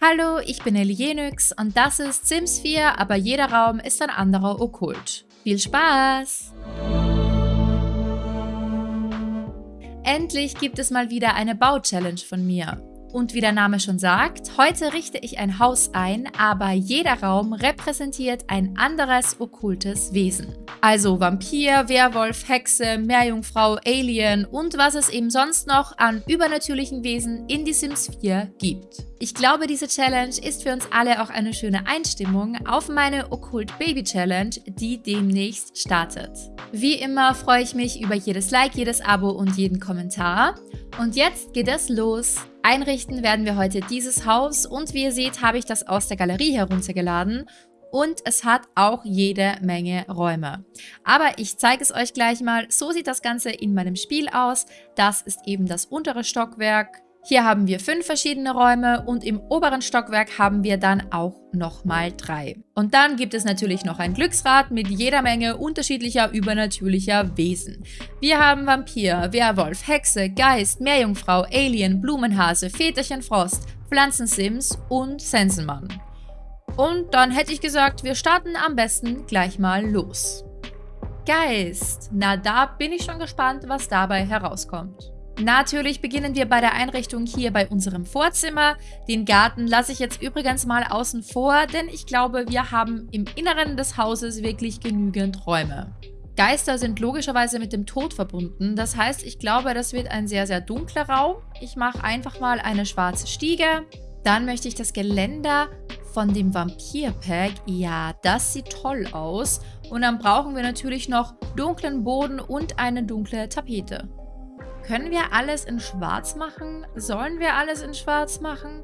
Hallo, ich bin Elienix und das ist Sims 4, aber jeder Raum ist ein anderer Okkult. Viel Spaß! Endlich gibt es mal wieder eine Bau-Challenge von mir. Und wie der Name schon sagt, heute richte ich ein Haus ein, aber jeder Raum repräsentiert ein anderes okkultes Wesen. Also Vampir, Werwolf, Hexe, Meerjungfrau, Alien und was es eben sonst noch an übernatürlichen Wesen in die Sims 4 gibt. Ich glaube, diese Challenge ist für uns alle auch eine schöne Einstimmung auf meine Okkult Baby Challenge, die demnächst startet. Wie immer freue ich mich über jedes Like, jedes Abo und jeden Kommentar. Und jetzt geht es los. Einrichten werden wir heute dieses Haus und wie ihr seht, habe ich das aus der Galerie heruntergeladen und es hat auch jede Menge Räume. Aber ich zeige es euch gleich mal. So sieht das Ganze in meinem Spiel aus. Das ist eben das untere Stockwerk. Hier haben wir fünf verschiedene Räume und im oberen Stockwerk haben wir dann auch nochmal drei. Und dann gibt es natürlich noch ein Glücksrad mit jeder Menge unterschiedlicher übernatürlicher Wesen. Wir haben Vampir, Werwolf, Hexe, Geist, Meerjungfrau, Alien, Blumenhase, Väterchen Frost, Pflanzensims und Sensenmann. Und dann hätte ich gesagt, wir starten am besten gleich mal los. Geist. Na, da bin ich schon gespannt, was dabei herauskommt. Natürlich beginnen wir bei der Einrichtung hier bei unserem Vorzimmer. Den Garten lasse ich jetzt übrigens mal außen vor, denn ich glaube, wir haben im Inneren des Hauses wirklich genügend Räume. Geister sind logischerweise mit dem Tod verbunden. Das heißt, ich glaube, das wird ein sehr, sehr dunkler Raum. Ich mache einfach mal eine schwarze Stiege. Dann möchte ich das Geländer von dem Vampir-Pack. Ja, das sieht toll aus. Und dann brauchen wir natürlich noch dunklen Boden und eine dunkle Tapete. Können wir alles in schwarz machen? Sollen wir alles in schwarz machen?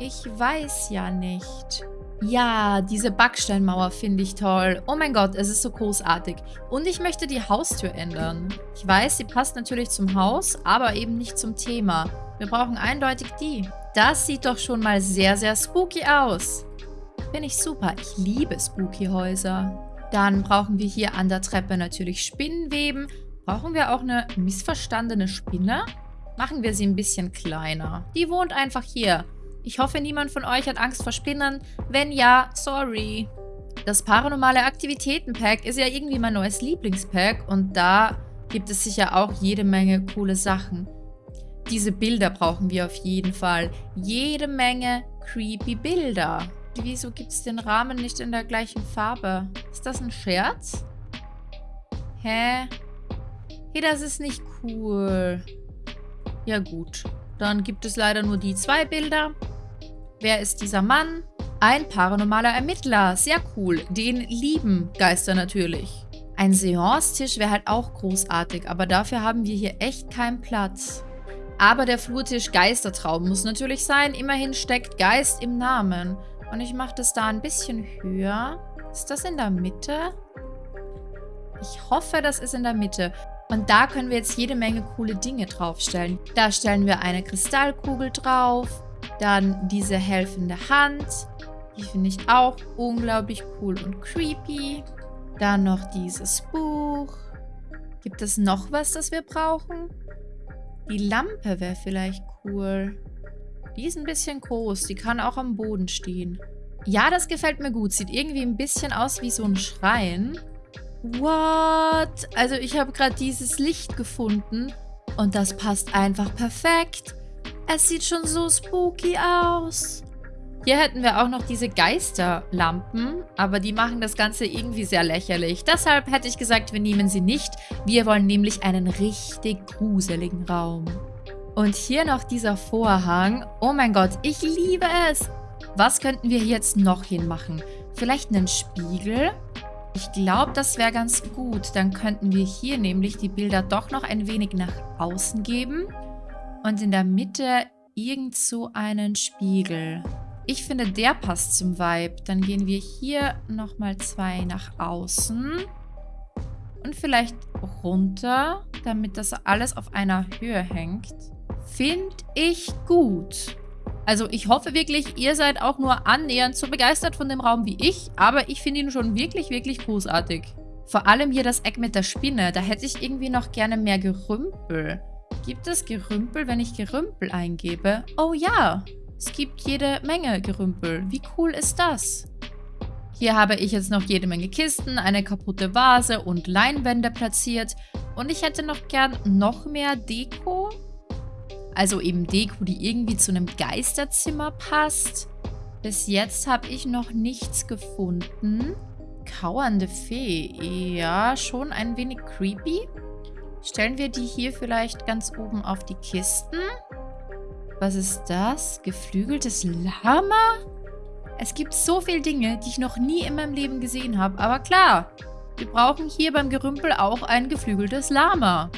Ich weiß ja nicht. Ja, diese Backsteinmauer finde ich toll. Oh mein Gott, es ist so großartig. Und ich möchte die Haustür ändern. Ich weiß, sie passt natürlich zum Haus, aber eben nicht zum Thema. Wir brauchen eindeutig die. Das sieht doch schon mal sehr, sehr spooky aus. Finde ich super. Ich liebe spooky Häuser. Dann brauchen wir hier an der Treppe natürlich Spinnenweben. Brauchen wir auch eine missverstandene Spinne? Machen wir sie ein bisschen kleiner. Die wohnt einfach hier. Ich hoffe, niemand von euch hat Angst vor Spinnen. Wenn ja, sorry. Das Paranormale Aktivitäten-Pack ist ja irgendwie mein neues Lieblingspack und da gibt es sicher auch jede Menge coole Sachen. Diese Bilder brauchen wir auf jeden Fall. Jede Menge creepy Bilder. Wieso gibt es den Rahmen nicht in der gleichen Farbe? Ist das ein Scherz? Hä? Hey, das ist nicht cool. Ja gut, dann gibt es leider nur die zwei Bilder. Wer ist dieser Mann? Ein paranormaler Ermittler. Sehr cool. Den lieben Geister natürlich. Ein Seance-Tisch wäre halt auch großartig, aber dafür haben wir hier echt keinen Platz. Aber der Flurtisch Geistertraum muss natürlich sein. Immerhin steckt Geist im Namen. Und ich mache das da ein bisschen höher. Ist das in der Mitte? Ich hoffe, das ist in der Mitte. Und da können wir jetzt jede Menge coole Dinge draufstellen. Da stellen wir eine Kristallkugel drauf, dann diese helfende Hand. Die finde ich auch unglaublich cool und creepy. Dann noch dieses Buch. Gibt es noch was, das wir brauchen? Die Lampe wäre vielleicht cool. Die ist ein bisschen groß. Die kann auch am Boden stehen. Ja, das gefällt mir gut. Sieht irgendwie ein bisschen aus wie so ein Schrein. What? Also ich habe gerade dieses Licht gefunden und das passt einfach perfekt. Es sieht schon so spooky aus. Hier hätten wir auch noch diese Geisterlampen, aber die machen das Ganze irgendwie sehr lächerlich. Deshalb hätte ich gesagt, wir nehmen sie nicht. Wir wollen nämlich einen richtig gruseligen Raum. Und hier noch dieser Vorhang. Oh mein Gott, ich liebe es. Was könnten wir jetzt noch hinmachen? Vielleicht einen Spiegel? Ich glaube, das wäre ganz gut. Dann könnten wir hier nämlich die Bilder doch noch ein wenig nach außen geben. Und in der Mitte irgend so einen Spiegel. Ich finde, der passt zum Vibe. Dann gehen wir hier nochmal zwei nach außen. Und vielleicht runter, damit das alles auf einer Höhe hängt. Finde ich gut. Also ich hoffe wirklich, ihr seid auch nur annähernd so begeistert von dem Raum wie ich, aber ich finde ihn schon wirklich, wirklich großartig. Vor allem hier das Eck mit der Spinne, da hätte ich irgendwie noch gerne mehr Gerümpel. Gibt es Gerümpel, wenn ich Gerümpel eingebe? Oh ja, Es gibt jede Menge Gerümpel. Wie cool ist das? Hier habe ich jetzt noch jede Menge Kisten, eine kaputte Vase und Leinwände platziert. Und ich hätte noch gern noch mehr Deko. Also eben Deko, die irgendwie zu einem Geisterzimmer passt. Bis jetzt habe ich noch nichts gefunden. Kauernde Fee. Ja, schon ein wenig creepy. Stellen wir die hier vielleicht ganz oben auf die Kisten? Was ist das? Geflügeltes Lama? Es gibt so viele Dinge, die ich noch nie in meinem Leben gesehen habe. Aber klar, wir brauchen hier beim Gerümpel auch ein geflügeltes Lama.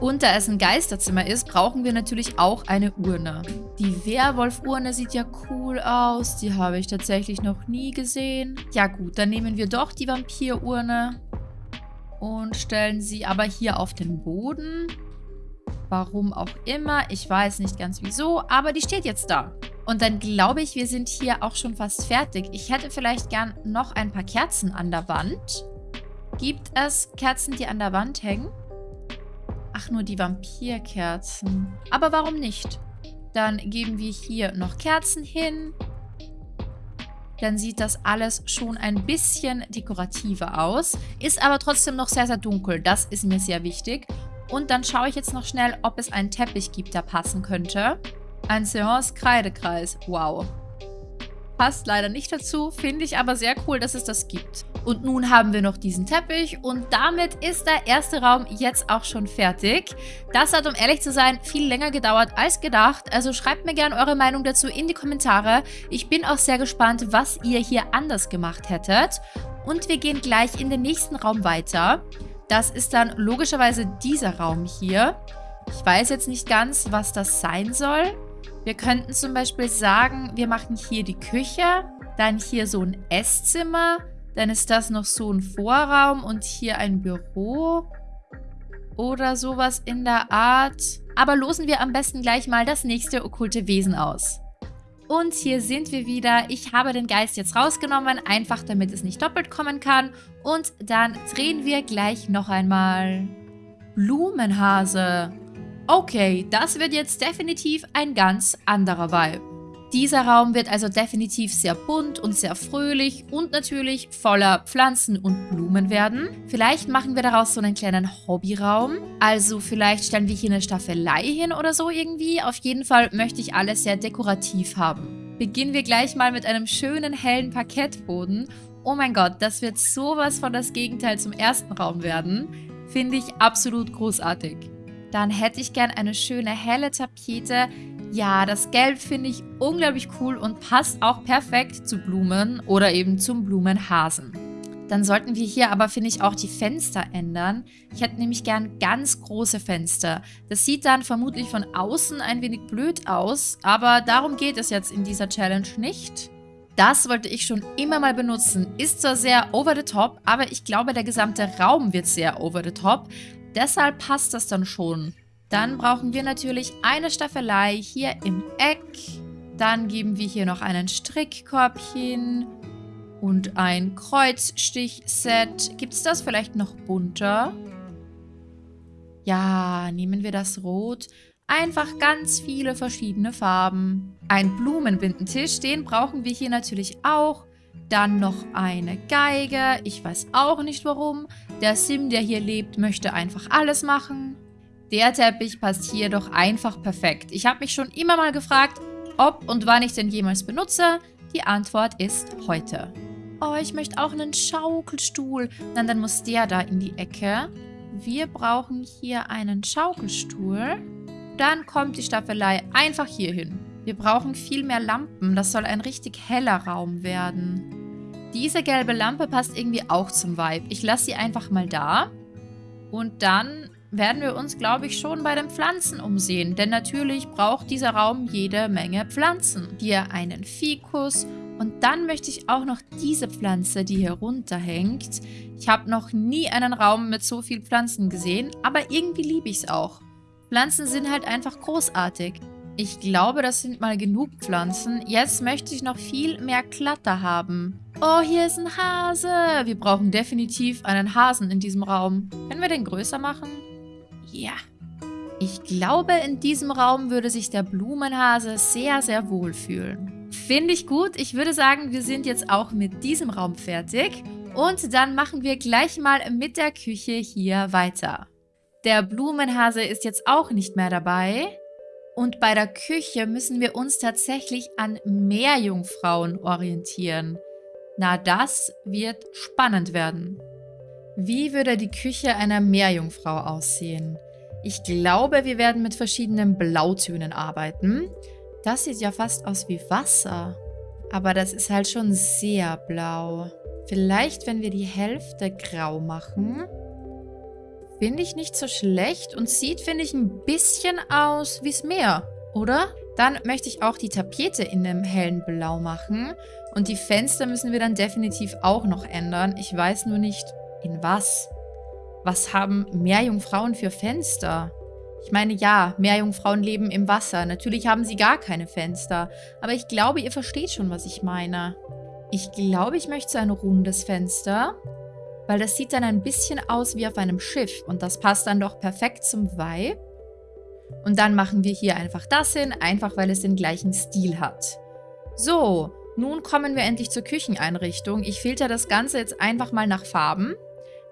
Und da es ein Geisterzimmer ist, brauchen wir natürlich auch eine Urne. Die Werwolf-Urne sieht ja cool aus. Die habe ich tatsächlich noch nie gesehen. Ja gut, dann nehmen wir doch die Vampir-Urne und stellen sie aber hier auf den Boden. Warum auch immer, ich weiß nicht ganz wieso, aber die steht jetzt da. Und dann glaube ich, wir sind hier auch schon fast fertig. Ich hätte vielleicht gern noch ein paar Kerzen an der Wand. Gibt es Kerzen, die an der Wand hängen? Ach, nur die Vampirkerzen. Aber warum nicht? Dann geben wir hier noch Kerzen hin. Dann sieht das alles schon ein bisschen dekorativer aus. Ist aber trotzdem noch sehr, sehr dunkel. Das ist mir sehr wichtig. Und dann schaue ich jetzt noch schnell, ob es einen Teppich gibt, der passen könnte. Ein Seance-Kreidekreis. Wow. Passt leider nicht dazu, finde ich aber sehr cool, dass es das gibt. Und nun haben wir noch diesen Teppich und damit ist der erste Raum jetzt auch schon fertig. Das hat, um ehrlich zu sein, viel länger gedauert als gedacht. Also schreibt mir gerne eure Meinung dazu in die Kommentare. Ich bin auch sehr gespannt, was ihr hier anders gemacht hättet. Und wir gehen gleich in den nächsten Raum weiter. Das ist dann logischerweise dieser Raum hier. Ich weiß jetzt nicht ganz, was das sein soll. Wir könnten zum Beispiel sagen, wir machen hier die Küche, dann hier so ein Esszimmer, dann ist das noch so ein Vorraum und hier ein Büro oder sowas in der Art. Aber losen wir am besten gleich mal das nächste okkulte Wesen aus. Und hier sind wir wieder. Ich habe den Geist jetzt rausgenommen, einfach damit es nicht doppelt kommen kann. Und dann drehen wir gleich noch einmal. Blumenhase. Okay, das wird jetzt definitiv ein ganz anderer Vibe. Dieser Raum wird also definitiv sehr bunt und sehr fröhlich und natürlich voller Pflanzen und Blumen werden. Vielleicht machen wir daraus so einen kleinen Hobbyraum. Also vielleicht stellen wir hier eine Staffelei hin oder so irgendwie. Auf jeden Fall möchte ich alles sehr dekorativ haben. Beginnen wir gleich mal mit einem schönen hellen Parkettboden. Oh mein Gott, das wird sowas von das Gegenteil zum ersten Raum werden. Finde ich absolut großartig. Dann hätte ich gern eine schöne helle Tapete. Ja, das Gelb finde ich unglaublich cool und passt auch perfekt zu Blumen oder eben zum Blumenhasen. Dann sollten wir hier aber, finde ich, auch die Fenster ändern. Ich hätte nämlich gern ganz große Fenster. Das sieht dann vermutlich von außen ein wenig blöd aus, aber darum geht es jetzt in dieser Challenge nicht. Das wollte ich schon immer mal benutzen. Ist zwar sehr over the top, aber ich glaube, der gesamte Raum wird sehr over the top. Deshalb passt das dann schon. Dann brauchen wir natürlich eine Staffelei hier im Eck. Dann geben wir hier noch einen Strickkorb hin und ein Kreuzstich-Set. Gibt es das vielleicht noch bunter? Ja, nehmen wir das Rot. Einfach ganz viele verschiedene Farben. Ein Blumenbindentisch, den brauchen wir hier natürlich auch. Dann noch eine Geige. Ich weiß auch nicht warum. Der Sim, der hier lebt, möchte einfach alles machen. Der Teppich passt hier doch einfach perfekt. Ich habe mich schon immer mal gefragt, ob und wann ich den jemals benutze. Die Antwort ist heute. Oh, ich möchte auch einen Schaukelstuhl. Nein, dann muss der da in die Ecke. Wir brauchen hier einen Schaukelstuhl. Dann kommt die Staffelei einfach hier hin. Wir brauchen viel mehr Lampen. Das soll ein richtig heller Raum werden. Diese gelbe Lampe passt irgendwie auch zum Vibe. Ich lasse sie einfach mal da. Und dann werden wir uns, glaube ich, schon bei den Pflanzen umsehen. Denn natürlich braucht dieser Raum jede Menge Pflanzen. Hier einen Fikus. Und dann möchte ich auch noch diese Pflanze, die hier runterhängt. Ich habe noch nie einen Raum mit so vielen Pflanzen gesehen, aber irgendwie liebe ich es auch. Pflanzen sind halt einfach großartig. Ich glaube, das sind mal genug Pflanzen. Jetzt möchte ich noch viel mehr Klatter haben. Oh, hier ist ein Hase. Wir brauchen definitiv einen Hasen in diesem Raum. Können wir den größer machen? Ja. Ich glaube, in diesem Raum würde sich der Blumenhase sehr, sehr wohl fühlen. Finde ich gut. Ich würde sagen, wir sind jetzt auch mit diesem Raum fertig. Und dann machen wir gleich mal mit der Küche hier weiter. Der Blumenhase ist jetzt auch nicht mehr dabei. Und bei der Küche müssen wir uns tatsächlich an Meerjungfrauen orientieren. Na, das wird spannend werden. Wie würde die Küche einer Meerjungfrau aussehen? Ich glaube, wir werden mit verschiedenen Blautönen arbeiten. Das sieht ja fast aus wie Wasser. Aber das ist halt schon sehr blau. Vielleicht, wenn wir die Hälfte grau machen. Finde ich nicht so schlecht und sieht, finde ich, ein bisschen aus wie das Meer, oder? Dann möchte ich auch die Tapete in einem hellen Blau machen. Und die Fenster müssen wir dann definitiv auch noch ändern. Ich weiß nur nicht, in was. Was haben Meerjungfrauen für Fenster? Ich meine, ja, Meerjungfrauen leben im Wasser. Natürlich haben sie gar keine Fenster. Aber ich glaube, ihr versteht schon, was ich meine. Ich glaube, ich möchte so ein rundes Fenster. Weil das sieht dann ein bisschen aus wie auf einem Schiff. Und das passt dann doch perfekt zum Vibe. Und dann machen wir hier einfach das hin, einfach weil es den gleichen Stil hat. So, nun kommen wir endlich zur Kücheneinrichtung. Ich filter das Ganze jetzt einfach mal nach Farben,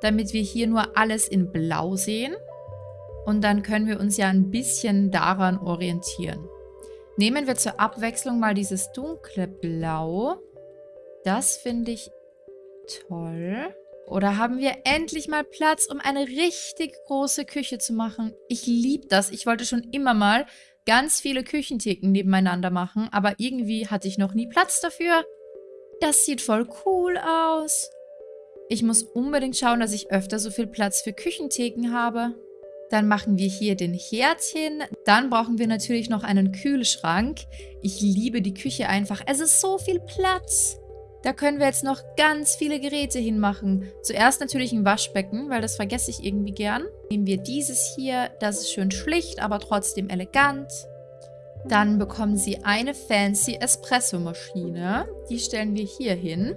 damit wir hier nur alles in Blau sehen. Und dann können wir uns ja ein bisschen daran orientieren. Nehmen wir zur Abwechslung mal dieses dunkle Blau. Das finde ich toll. Oder haben wir endlich mal Platz, um eine richtig große Küche zu machen? Ich liebe das. Ich wollte schon immer mal ganz viele Küchentheken nebeneinander machen, aber irgendwie hatte ich noch nie Platz dafür. Das sieht voll cool aus. Ich muss unbedingt schauen, dass ich öfter so viel Platz für Küchentheken habe. Dann machen wir hier den Herd hin. Dann brauchen wir natürlich noch einen Kühlschrank. Ich liebe die Küche einfach. Es ist so viel Platz. Da können wir jetzt noch ganz viele Geräte hinmachen. Zuerst natürlich ein Waschbecken, weil das vergesse ich irgendwie gern. Nehmen wir dieses hier. Das ist schön schlicht, aber trotzdem elegant. Dann bekommen Sie eine fancy Espresso-Maschine. Die stellen wir hier hin.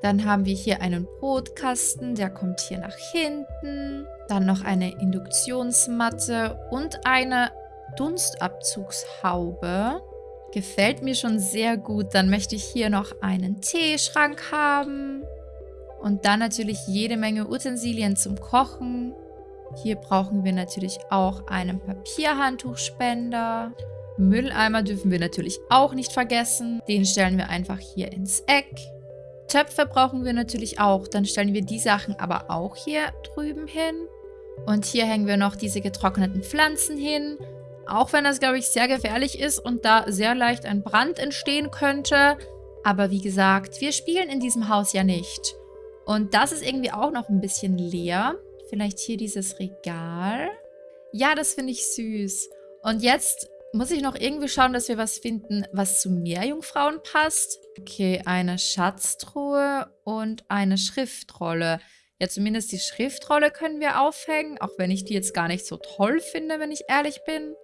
Dann haben wir hier einen Brotkasten, der kommt hier nach hinten. Dann noch eine Induktionsmatte und eine Dunstabzugshaube. Gefällt mir schon sehr gut. Dann möchte ich hier noch einen Teeschrank haben. Und dann natürlich jede Menge Utensilien zum Kochen. Hier brauchen wir natürlich auch einen Papierhandtuchspender. Mülleimer dürfen wir natürlich auch nicht vergessen. Den stellen wir einfach hier ins Eck. Töpfe brauchen wir natürlich auch. Dann stellen wir die Sachen aber auch hier drüben hin. Und hier hängen wir noch diese getrockneten Pflanzen hin. Auch wenn das, glaube ich, sehr gefährlich ist und da sehr leicht ein Brand entstehen könnte. Aber wie gesagt, wir spielen in diesem Haus ja nicht. Und das ist irgendwie auch noch ein bisschen leer. Vielleicht hier dieses Regal. Ja, das finde ich süß. Und jetzt muss ich noch irgendwie schauen, dass wir was finden, was zu Meerjungfrauen passt. Okay, eine Schatztruhe und eine Schriftrolle. Ja, zumindest die Schriftrolle können wir aufhängen, auch wenn ich die jetzt gar nicht so toll finde, wenn ich ehrlich bin.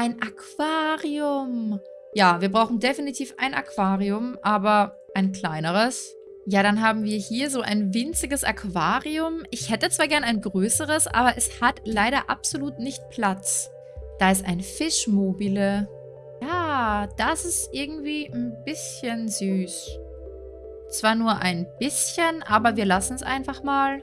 Ein Aquarium. Ja, wir brauchen definitiv ein Aquarium, aber ein kleineres. Ja, dann haben wir hier so ein winziges Aquarium. Ich hätte zwar gern ein größeres, aber es hat leider absolut nicht Platz. Da ist ein Fischmobile. Ja, das ist irgendwie ein bisschen süß. Zwar nur ein bisschen, aber wir lassen es einfach mal.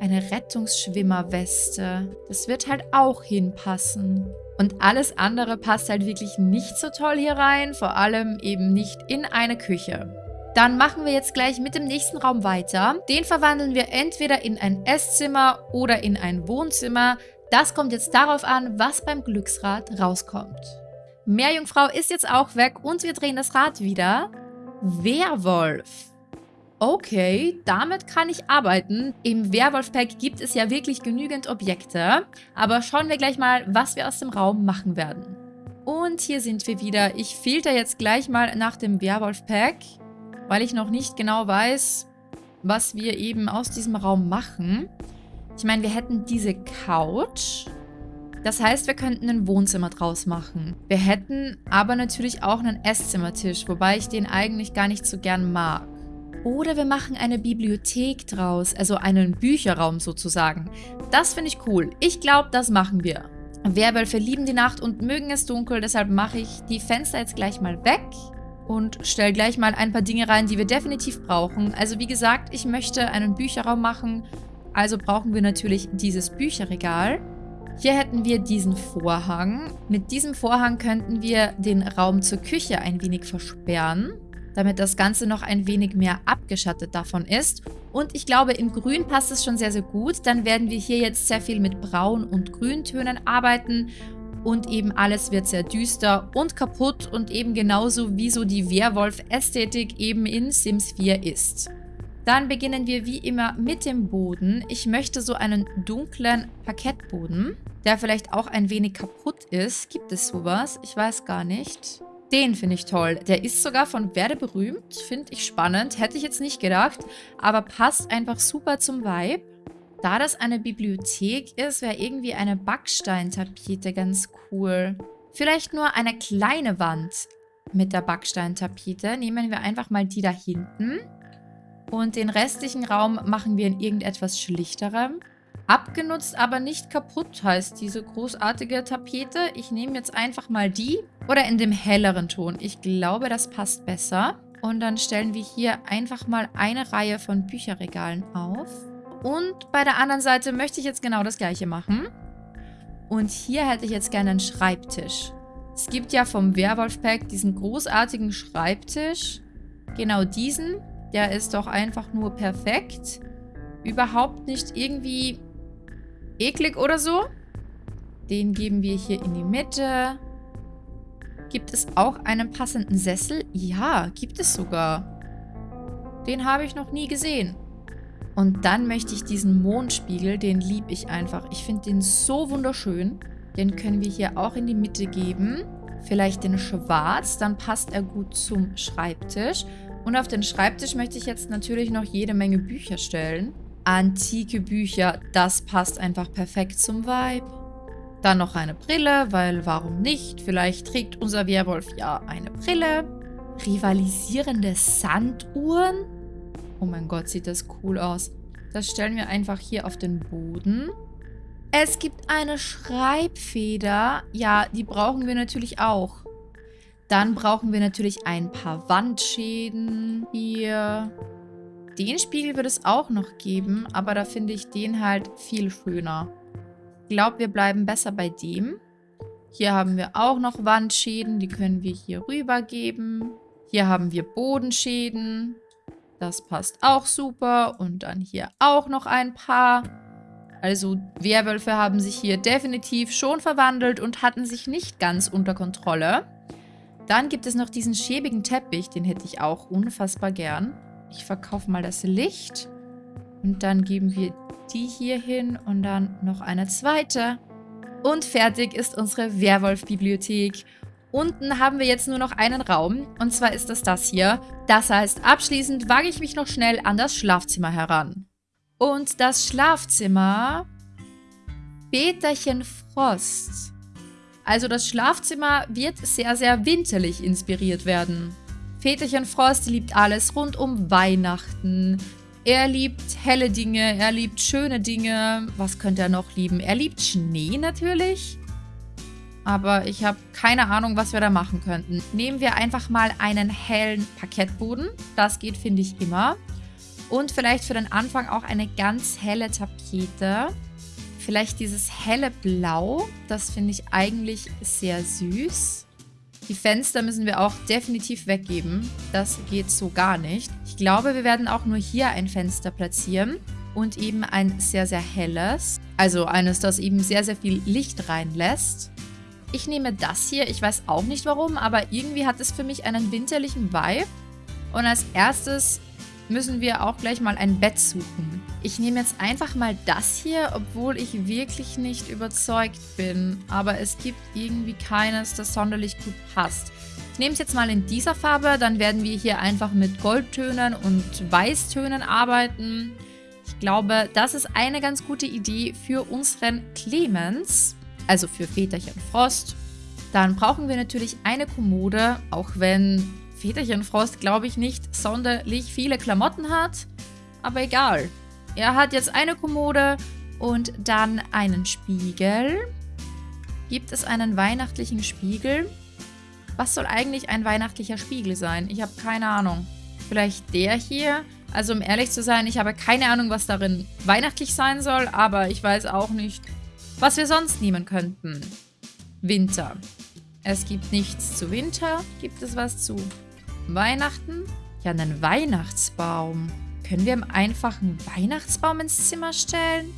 Eine Rettungsschwimmerweste. Das wird halt auch hinpassen. Und alles andere passt halt wirklich nicht so toll hier rein, vor allem eben nicht in eine Küche. Dann machen wir jetzt gleich mit dem nächsten Raum weiter. Den verwandeln wir entweder in ein Esszimmer oder in ein Wohnzimmer. Das kommt jetzt darauf an, was beim Glücksrad rauskommt. Meerjungfrau ist jetzt auch weg und wir drehen das Rad wieder. Werwolf. Okay, damit kann ich arbeiten. Im Werwolf-Pack gibt es ja wirklich genügend Objekte. Aber schauen wir gleich mal, was wir aus dem Raum machen werden. Und hier sind wir wieder. Ich filter jetzt gleich mal nach dem Werwolf-Pack, weil ich noch nicht genau weiß, was wir eben aus diesem Raum machen. Ich meine, wir hätten diese Couch. Das heißt, wir könnten ein Wohnzimmer draus machen. Wir hätten aber natürlich auch einen Esszimmertisch, wobei ich den eigentlich gar nicht so gern mag. Oder wir machen eine Bibliothek draus, also einen Bücherraum sozusagen. Das finde ich cool. Ich glaube, das machen wir. Werwölfe lieben die Nacht und mögen es dunkel, deshalb mache ich die Fenster jetzt gleich mal weg und stelle gleich mal ein paar Dinge rein, die wir definitiv brauchen. Also wie gesagt, ich möchte einen Bücherraum machen, also brauchen wir natürlich dieses Bücherregal. Hier hätten wir diesen Vorhang. Mit diesem Vorhang könnten wir den Raum zur Küche ein wenig versperren, damit das Ganze noch ein wenig mehr abgeschattet davon ist. Und ich glaube, in Grün passt es schon sehr, sehr gut. Dann werden wir hier jetzt sehr viel mit Braun- und Grüntönen arbeiten. Und eben alles wird sehr düster und kaputt und eben genauso wie so die Werwolf-Ästhetik eben in Sims 4 ist. Dann beginnen wir wie immer mit dem Boden. Ich möchte so einen dunklen Parkettboden, der vielleicht auch ein wenig kaputt ist. Gibt es sowas? Ich weiß gar nicht. Den finde ich toll. Der ist sogar von Werde berühmt. Finde ich spannend. Hätte ich jetzt nicht gedacht. Aber passt einfach super zum Vibe. Da das eine Bibliothek ist, wäre irgendwie eine Backsteintapete ganz cool. Vielleicht nur eine kleine Wand mit der Backsteintapete. Nehmen wir einfach mal die da hinten. Und den restlichen Raum machen wir in irgendetwas schlichterem. Abgenutzt, aber nicht kaputt heißt diese großartige Tapete. Ich nehme jetzt einfach mal die oder in dem helleren Ton. Ich glaube, das passt besser. Und dann stellen wir hier einfach mal eine Reihe von Bücherregalen auf. Und bei der anderen Seite möchte ich jetzt genau das gleiche machen. Und hier hätte ich jetzt gerne einen Schreibtisch. Es gibt ja vom Werwolf-Pack diesen großartigen Schreibtisch. Genau diesen. Der ist doch einfach nur perfekt. Überhaupt nicht irgendwie eklig oder so. Den geben wir hier in die Mitte. Gibt es auch einen passenden Sessel? Ja, gibt es sogar. Den habe ich noch nie gesehen. Und dann möchte ich diesen Mondspiegel, den liebe ich einfach. Ich finde den so wunderschön. Den können wir hier auch in die Mitte geben. Vielleicht den schwarz, dann passt er gut zum Schreibtisch. Und auf den Schreibtisch möchte ich jetzt natürlich noch jede Menge Bücher stellen. Antike Bücher, das passt einfach perfekt zum Vibe. Dann noch eine Brille, weil warum nicht? Vielleicht trägt unser Werwolf ja eine Brille. Rivalisierende Sanduhren. Oh mein Gott, sieht das cool aus. Das stellen wir einfach hier auf den Boden. Es gibt eine Schreibfeder. Ja, die brauchen wir natürlich auch. Dann brauchen wir natürlich ein paar Wandschäden hier. Den Spiegel wird es auch noch geben, aber da finde ich den halt viel schöner. Ich glaube, wir bleiben besser bei dem. Hier haben wir auch noch Wandschäden, die können wir hier rüber geben. Hier haben wir Bodenschäden. Das passt auch super. Und dann hier auch noch ein paar. Also Werwölfe haben sich hier definitiv schon verwandelt und hatten sich nicht ganz unter Kontrolle. Dann gibt es noch diesen schäbigen Teppich, den hätte ich auch unfassbar gern. Ich verkaufe mal das Licht. Und dann geben wir die hier hin und dann noch eine zweite. Und fertig ist unsere Werwolf-Bibliothek. Unten haben wir jetzt nur noch einen Raum. Und zwar ist das das hier. Das heißt, abschließend wage ich mich noch schnell an das Schlafzimmer heran. Und das Schlafzimmer... Peterchen Frost. Also das Schlafzimmer wird sehr, sehr winterlich inspiriert werden. Väterchen Frost liebt alles rund um Weihnachten. Er liebt helle Dinge, er liebt schöne Dinge. Was könnte er noch lieben? Er liebt Schnee natürlich. Aber ich habe keine Ahnung, was wir da machen könnten. Nehmen wir einfach mal einen hellen Parkettboden. Das geht, finde ich, immer. Und vielleicht für den Anfang auch eine ganz helle Tapete. Vielleicht dieses helle Blau, das finde ich eigentlich sehr süß. Die Fenster müssen wir auch definitiv weggeben. Das geht so gar nicht. Ich glaube, wir werden auch nur hier ein Fenster platzieren. Und eben ein sehr, sehr helles. Also eines, das eben sehr, sehr viel Licht reinlässt. Ich nehme das hier. Ich weiß auch nicht warum, aber irgendwie hat es für mich einen winterlichen Vibe. Und als erstes müssen wir auch gleich mal ein Bett suchen. Ich nehme jetzt einfach mal das hier, obwohl ich wirklich nicht überzeugt bin. Aber es gibt irgendwie keines, das sonderlich gut passt. Ich nehme es jetzt mal in dieser Farbe, dann werden wir hier einfach mit Goldtönen und Weißtönen arbeiten. Ich glaube, das ist eine ganz gute Idee für unseren Clemens, also für Väterchen Frost. Dann brauchen wir natürlich eine Kommode, auch wenn Väterchen Frost, glaube ich, nicht sonderlich viele Klamotten hat. Aber egal. Er hat jetzt eine Kommode und dann einen Spiegel. Gibt es einen weihnachtlichen Spiegel? Was soll eigentlich ein weihnachtlicher Spiegel sein? Ich habe keine Ahnung. Vielleicht der hier? Also um ehrlich zu sein, ich habe keine Ahnung, was darin weihnachtlich sein soll, aber ich weiß auch nicht, was wir sonst nehmen könnten. Winter. Es gibt nichts zu Winter. Gibt es was zu Weihnachten? Ja, einen Weihnachtsbaum. Können wir einfach einen Weihnachtsbaum ins Zimmer stellen?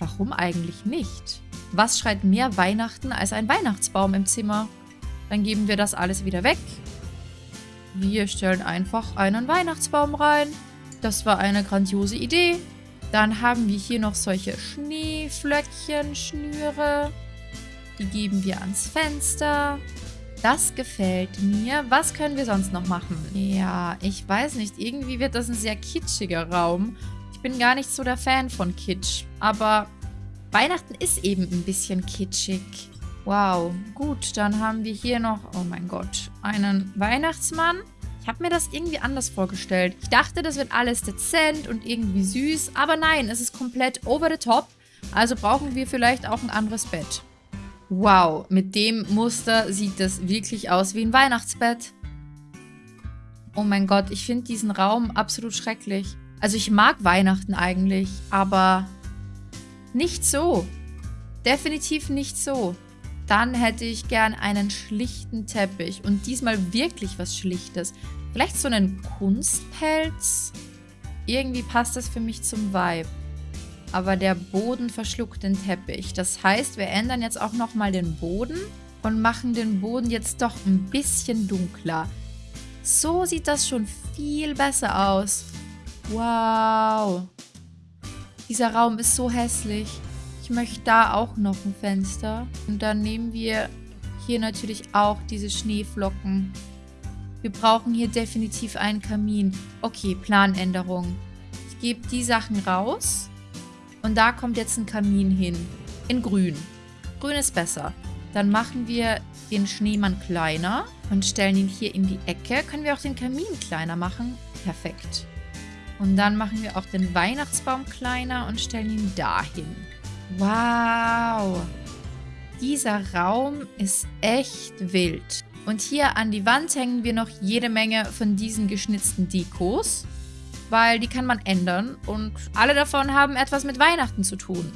Warum eigentlich nicht? Was schreit mehr Weihnachten als ein Weihnachtsbaum im Zimmer? Dann geben wir das alles wieder weg. Wir stellen einfach einen Weihnachtsbaum rein. Das war eine grandiose Idee. Dann haben wir hier noch solche Schneeflöckchen, Schnüre. Die geben wir ans Fenster. Das gefällt mir. Was können wir sonst noch machen? Ja, ich weiß nicht. Irgendwie wird das ein sehr kitschiger Raum. Ich bin gar nicht so der Fan von Kitsch. Aber Weihnachten ist eben ein bisschen kitschig. Wow, gut, dann haben wir hier noch, oh mein Gott, einen Weihnachtsmann. Ich habe mir das irgendwie anders vorgestellt. Ich dachte, das wird alles dezent und irgendwie süß, aber nein, es ist komplett over the top. Also brauchen wir vielleicht auch ein anderes Bett. Wow, mit dem Muster sieht das wirklich aus wie ein Weihnachtsbett. Oh mein Gott, ich finde diesen Raum absolut schrecklich. Also ich mag Weihnachten eigentlich, aber nicht so. Definitiv nicht so. Dann hätte ich gern einen schlichten Teppich und diesmal wirklich was Schlichtes. Vielleicht so einen Kunstpelz? Irgendwie passt das für mich zum Vibe. Aber der Boden verschluckt den Teppich. Das heißt, wir ändern jetzt auch nochmal den Boden und machen den Boden jetzt doch ein bisschen dunkler. So sieht das schon viel besser aus. Wow. Dieser Raum ist so hässlich. Ich möchte da auch noch ein Fenster. Und dann nehmen wir hier natürlich auch diese Schneeflocken. Wir brauchen hier definitiv einen Kamin. Okay, Planänderung. Ich gebe die Sachen raus. Und da kommt jetzt ein Kamin hin. In grün. Grün ist besser. Dann machen wir den Schneemann kleiner und stellen ihn hier in die Ecke. Können wir auch den Kamin kleiner machen? Perfekt. Und dann machen wir auch den Weihnachtsbaum kleiner und stellen ihn dahin. Wow. Dieser Raum ist echt wild. Und hier an die Wand hängen wir noch jede Menge von diesen geschnitzten Dekos, weil die kann man ändern und alle davon haben etwas mit Weihnachten zu tun.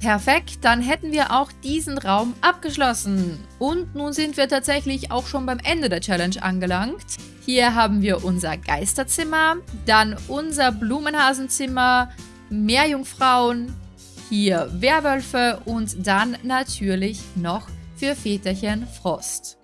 Perfekt, dann hätten wir auch diesen Raum abgeschlossen. Und nun sind wir tatsächlich auch schon beim Ende der Challenge angelangt. Hier haben wir unser Geisterzimmer, dann unser Blumenhasenzimmer, Meerjungfrauen, hier Werwölfe und dann natürlich noch für Väterchen Frost.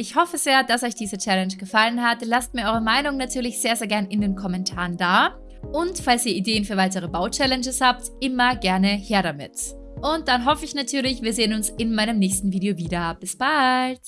Ich hoffe sehr, dass euch diese Challenge gefallen hat. Lasst mir eure Meinung natürlich sehr, sehr gern in den Kommentaren da. Und falls ihr Ideen für weitere Bau-Challenges habt, immer gerne her damit. Und dann hoffe ich natürlich, wir sehen uns in meinem nächsten Video wieder. Bis bald!